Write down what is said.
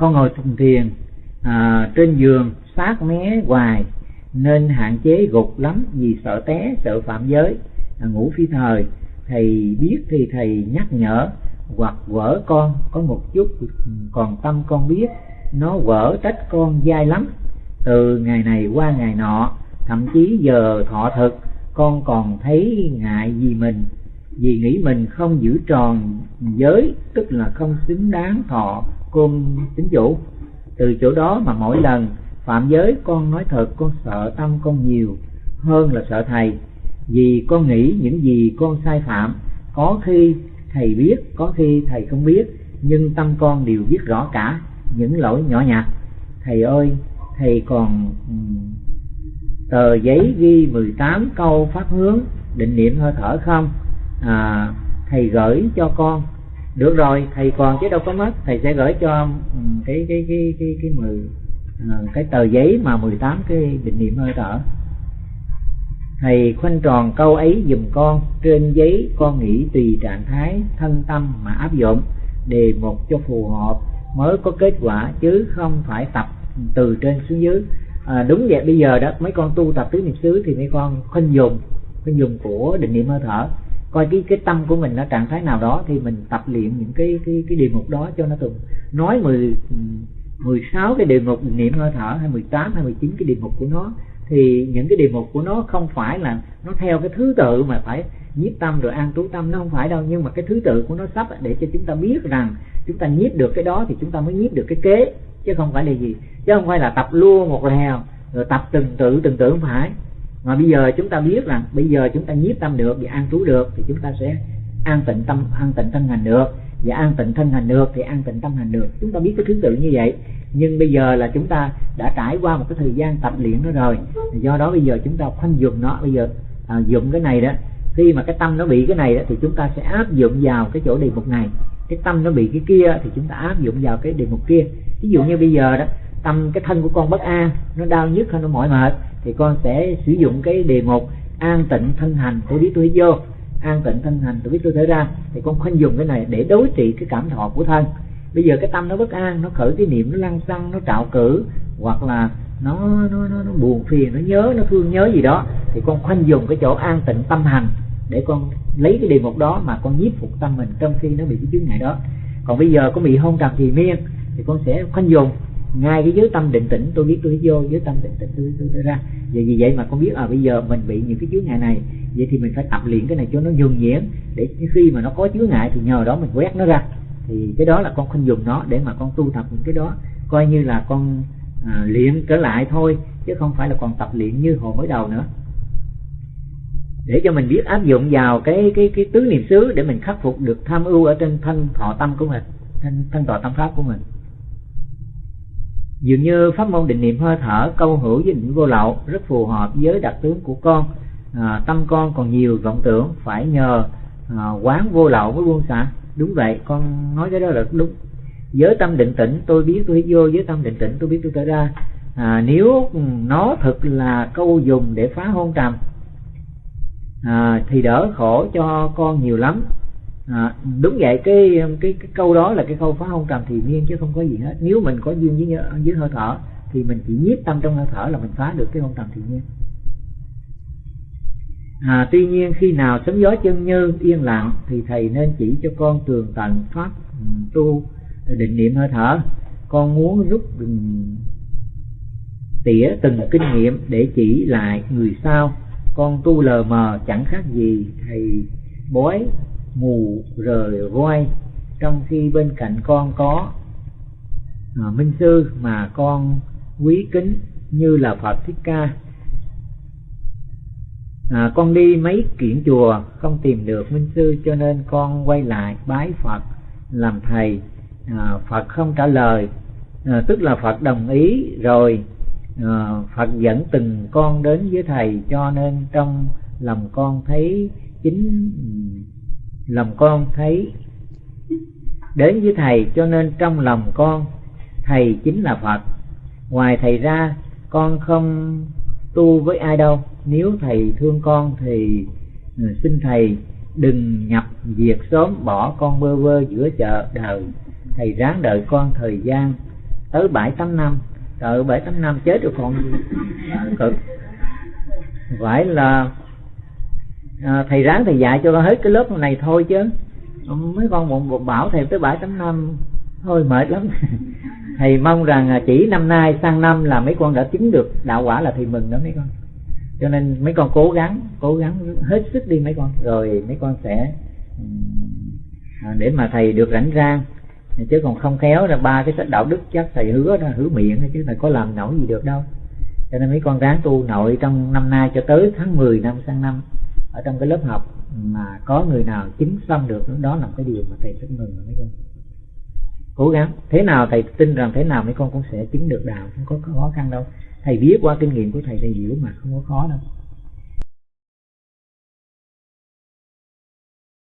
con ngồi thùng thiền à, trên giường sát mé hoài nên hạn chế gục lắm vì sợ té sợ phạm giới. À, ngủ phi thời thầy biết thì thầy nhắc nhở hoặc vỡ con có một chút còn tâm con biết nó vỡ trách con dai lắm. Từ ngày này qua ngày nọ thậm chí giờ thọ thực con còn thấy ngại vì mình vì nghĩ mình không giữ tròn giới tức là không xứng đáng thọ côn tính chủ từ chỗ đó mà mỗi lần phạm giới con nói thật con sợ tâm con nhiều hơn là sợ thầy. Vì con nghĩ những gì con sai phạm có khi thầy biết có khi thầy không biết nhưng tâm con đều biết rõ cả những lỗi nhỏ nhặt. Thầy ơi thầy còn tờ giấy ghi 18 câu pháp hướng định niệm hơi thở không? À, thầy gửi cho con được rồi thầy còn chứ đâu có mất. Thầy sẽ gửi cho ừ, cái cái cái cái cái mười ờ, cái tờ giấy mà 18 cái định niệm hơi thở thầy khoanh tròn câu ấy dùm con. Trên giấy con nghĩ tùy trạng thái thân tâm mà áp dụng. Đề một cho phù hợp mới có kết quả chứ không phải tập từ trên xuống dưới. À, đúng vậy bây giờ đó mấy con tu tập tứ niệm xứ thì mấy con khoanh dùng khoanh dùng của định niệm hơi thở coi cái cái tâm của mình ở trạng thái nào đó thì mình tập luyện những cái cái cái đề mục đó cho nó từng nói 10 16 cái đề mục niệm hơi thở, hay 18 hay 19 cái đề mục của nó, thì những cái đề mục của nó không phải là nó theo cái thứ tự mà phải nhiếp tâm rồi an trú tâm, nó không phải đâu. Nhưng mà cái thứ tự của nó sắp để cho chúng ta biết rằng chúng ta nhiếp được cái đó thì chúng ta mới nhiếp được cái kế, chứ không phải là gì. Chứ không phải là tập luôn một lèo, rồi tập từng tự từng tự không phải mà bây giờ chúng ta biết rằng bây giờ chúng ta nhiếp tâm được và an trú được thì chúng ta sẽ an tịnh tâm an tịnh thân hành được. Và an tịnh thân hành được thì an tịnh tâm hành được. Chúng ta biết cái thứ tự như vậy. Nhưng bây giờ là chúng ta đã trải qua một cái thời gian tập luyện nó rồi. Do đó bây giờ chúng ta khoanh dùng nó. Bây giờ à, dụng cái này đó. Khi mà cái tâm nó bị cái này đó thì chúng ta sẽ áp dụng vào cái chỗ đề mục này. Cái tâm nó bị cái kia thì chúng ta áp dụng vào cái đề mục kia. Ví dụ như bây giờ đó tâm cái thân của con bất an nó đau nhức hay nó mỏi mệt? Thì con sẽ sử dụng cái đề mục an tịnh thân hành tôi biết tôi vô an tịnh thân hành tôi biết tôi thở ra thì con khoanh dùng cái này để đối trị cái cảm thọ của thân. Bây giờ cái tâm nó bất an nó khởi cái niệm nó lăng xăng nó trạo cử hoặc là nó nó nó, nó buồn phiền nó nhớ nó thương nhớ gì đó thì con khoanh dùng cái chỗ an tịnh tâm hành để con lấy cái đề mục đó mà con nhiếp phục tâm mình trong khi nó bị cái chướng ngại đó. Còn bây giờ có bị hôn trầm thì miên thì con sẽ khoanh dùng ngay cái giới tâm định tĩnh tôi biết tôi vô giới tâm định tĩnh tôi tôi, tôi ra. Vậy vì vậy mà con biết à bây giờ mình bị những cái chướng ngại này vậy thì mình phải tập luyện cái này cho nó nhuần nhuyễn để khi mà nó có chướng ngại thì nhờ đó mình quét nó ra. Thì cái đó là con không dùng nó để mà con tu tập những cái đó coi như là con à, luyện trở lại thôi chứ không phải là còn tập luyện như hồi mới đầu nữa. Để cho mình biết áp dụng vào cái cái cái tứ niệm xứ để mình khắc phục được tham ưu ở trên thân thọ tâm của mình thân thân thọ tâm pháp của mình dường như pháp môn định niệm hơi thở câu hữu với định vô lậu rất phù hợp với đặc tướng của con. À, tâm con còn nhiều vọng tưởng phải nhờ à, quán vô lậu mới buông xả đúng vậy con nói cái đó là đúng. Với tâm định tĩnh tôi biết tôi vô với tâm định tĩnh tôi biết tôi trở ra. À, nếu nó thực là câu dùng để phá hôn trầm à, thì đỡ khổ cho con nhiều lắm à, đúng vậy cái, cái cái câu đó là cái câu phá không trầm thì nhiên chứ không có gì hết. Nếu mình có duyên với với hơi thở thì mình chỉ nhiếp tâm trong hơi thở là mình phá được cái không trầm thì nhiên à, tuy nhiên khi nào sấm gió chân như yên lặng thì thầy nên chỉ cho con tường tận pháp ừ, tu định niệm hơi thở. Con muốn rút tỉa từng kinh nghiệm để chỉ lại người sau. Con tu lờ mờ chẳng khác gì thầy bói ngủ rời voi trong khi bên cạnh con có à, minh sư mà con quý kính như là phật thích ca. À, con đi mấy kiển chùa không tìm được minh sư cho nên con quay lại bái phật làm thầy. À, phật không trả lời à, tức là phật đồng ý rồi à, phật dẫn từng con đến với thầy cho nên trong lòng con thấy chính lòng con thấy. Đến với thầy cho nên trong lòng con, thầy chính là phật. Ngoài thầy ra, con không tu với ai đâu. Nếu thầy thương con thì ừ, xin thầy đừng nhập việc sớm bỏ con bơ vơ giữa chợ đời. Thầy ráng đợi con thời gian tới bảy tám năm. Đợi bảy tám năm chết rồi còn cực phải là à, thầy ráng thầy dạy cho hết cái lớp này thôi chứ. Mấy con một, một bảo thầy tới bảy tám năm thôi mệt lắm. Thầy mong rằng à, chỉ năm nay sang năm là mấy con đã chứng được đạo quả là thầy mừng đó mấy con. Cho nên mấy con cố gắng cố gắng hết sức đi mấy con. Rồi mấy con sẽ à, để mà thầy được rảnh rang. Chứ còn không khéo là ba cái sách đạo đức chắc thầy hứa ra hứa miệng chứ thầy có làm nổi gì được đâu. Cho nên mấy con ráng tu nội trong năm nay cho tới tháng 10 năm sang năm ở trong cái lớp học mà có người nào chứng xong được, đó là cái điều mà thầy rất mừng mấy con. Cố gắng. Thế nào thầy tin rằng thế nào mấy con cũng sẽ chứng được đạo, không có khó khăn đâu. Thầy biết qua kinh nghiệm của thầy thầy hiểu mà không có khó đâu.